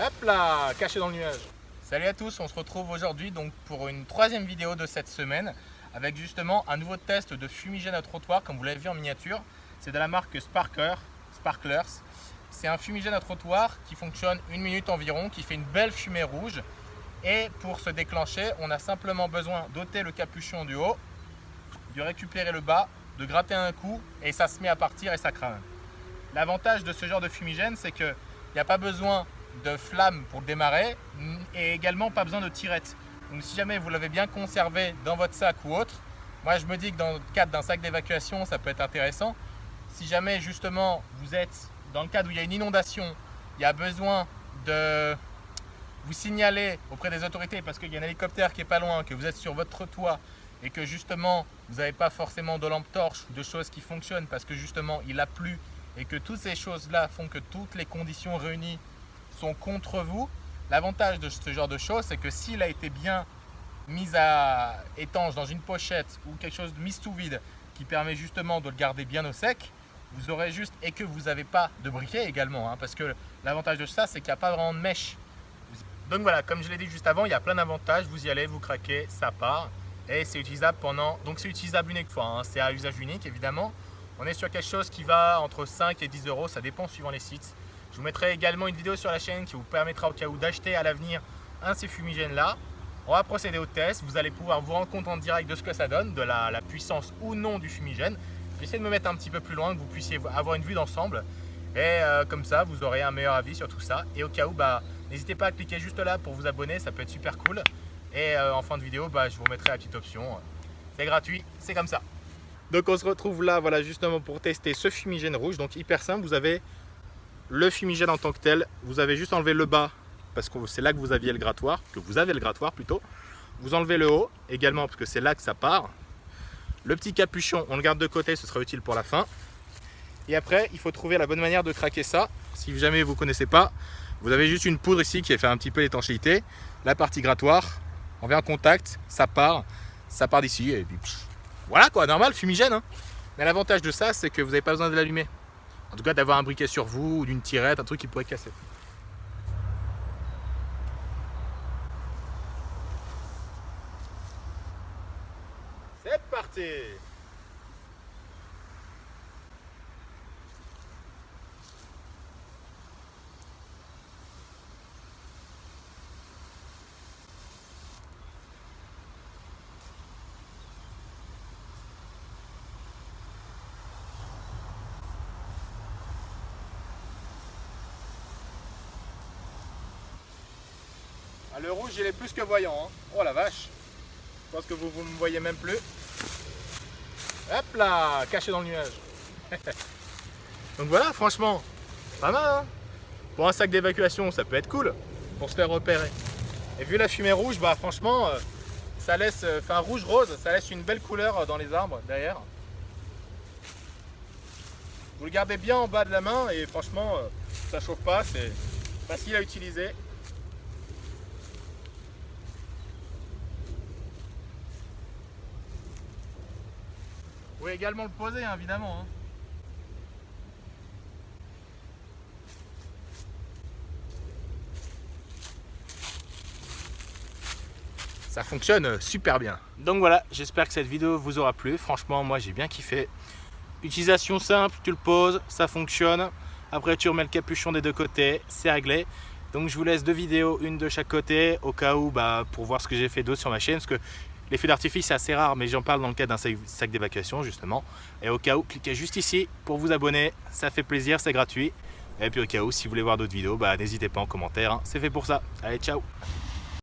Hop là, caché dans le nuage. Salut à tous, on se retrouve aujourd'hui donc pour une troisième vidéo de cette semaine avec justement un nouveau test de fumigène à trottoir comme vous l'avez vu en miniature. C'est de la marque Sparkler, Sparklers. C'est un fumigène à trottoir qui fonctionne une minute environ, qui fait une belle fumée rouge. Et pour se déclencher, on a simplement besoin d'ôter le capuchon du haut, de récupérer le bas, de gratter un coup et ça se met à partir et ça crame. L'avantage de ce genre de fumigène, c'est qu'il n'y a pas besoin de flamme pour démarrer et également pas besoin de tirette. Donc si jamais vous l'avez bien conservé dans votre sac ou autre, moi je me dis que dans le cadre d'un sac d'évacuation, ça peut être intéressant. Si jamais justement vous êtes dans le cadre où il y a une inondation, il y a besoin de vous signaler auprès des autorités parce qu'il y a un hélicoptère qui est pas loin, que vous êtes sur votre toit et que justement vous n'avez pas forcément de lampe torche ou de choses qui fonctionnent parce que justement il a plu et que toutes ces choses-là font que toutes les conditions réunies contre vous, l'avantage de ce genre de choses, c'est que s'il a été bien mis à étanche dans une pochette ou quelque chose de mis sous vide qui permet justement de le garder bien au sec, vous aurez juste, et que vous n'avez pas de briquet également, hein, parce que l'avantage de ça, c'est qu'il n'y a pas vraiment de mèche. Donc voilà, comme je l'ai dit juste avant, il y a plein d'avantages, vous y allez, vous craquez, ça part, et c'est utilisable pendant, donc c'est utilisable unique fois, hein. c'est à usage unique évidemment. On est sur quelque chose qui va entre 5 et 10 euros, ça dépend suivant les sites. Je vous mettrai également une vidéo sur la chaîne qui vous permettra au cas où d'acheter à l'avenir un de ces fumigènes là. On va procéder au test, vous allez pouvoir vous rendre compte en direct de ce que ça donne, de la, puissance ou non du fumigène. J'essaie de me mettre un petit peu plus loin, que vous puissiez avoir une vue d'ensemble. Et euh, comme ça, vous aurez un meilleur avis sur tout ça. Et au cas où, bah, n'hésitez pas à cliquer juste là pour vous abonner, ça peut être super cool. Et euh, en fin de vidéo, bah, je vous remettrai la petite option. C'est gratuit, c'est comme ça. Donc on se retrouve là, voilà, justement pour tester ce fumigène rouge. Donc hyper simple, vous avez le fumigène en tant que tel. Vous avez juste enlevé le bas, parce que c'est là que vous aviez le grattoir, que vous avez le grattoir plutôt. Vous enlevez le haut également, parce que c'est là que ça part. Le petit capuchon, on le garde de côté, ce sera utile pour la fin. Et après, il faut trouver la bonne manière de craquer ça. Si jamais vous ne connaissez pas, vous avez juste une poudre ici qui fait un petit peu l'étanchéité. La partie grattoir, on vient en contact, ça part, ça part d'ici et puis voilà quoi, normal, fumigène. Hein. Mais l'avantage de ça, c'est que vous n'avez pas besoin de l'allumer. En tout cas, d'avoir un briquet sur vous ou d'une tirette, un truc qui pourrait casser. C'est parti Ah, le rouge, il est plus que voyant. Hein. Oh la vache. Je pense que vous ne me voyez même plus. Hop là, caché dans le nuage. Donc voilà, franchement, pas mal. Hein pour un sac d'évacuation, ça peut être cool pour se faire repérer. Et vu la fumée rouge, bah franchement, euh, ça laisse, euh, enfin rouge-rose, ça laisse une belle couleur dans les arbres derrière. Vous le gardez bien en bas de la main et franchement, euh, ça chauffe pas, c'est facile à utiliser. Vous pouvez également le poser, hein, évidemment. Hein. Ça fonctionne super bien. Donc voilà, j'espère que cette vidéo vous aura plu. Franchement, moi j'ai bien kiffé. Utilisation simple, tu le poses, ça fonctionne. Après, tu remets le capuchon des deux côtés, c'est réglé. Donc je vous laisse deux vidéos, une de chaque côté, au cas où, bah, pour voir ce que j'ai fait d'autre sur ma chaîne. Parce que les feux d'artifice, c'est assez rare, mais j'en parle dans le cadre d'un sac d'évacuation, justement. Et au cas où, cliquez juste ici pour vous abonner. Ça fait plaisir, c'est gratuit. Et puis au cas où, si vous voulez voir d'autres vidéos, bah, n'hésitez pas en commentaire. Hein. C'est fait pour ça. Allez, ciao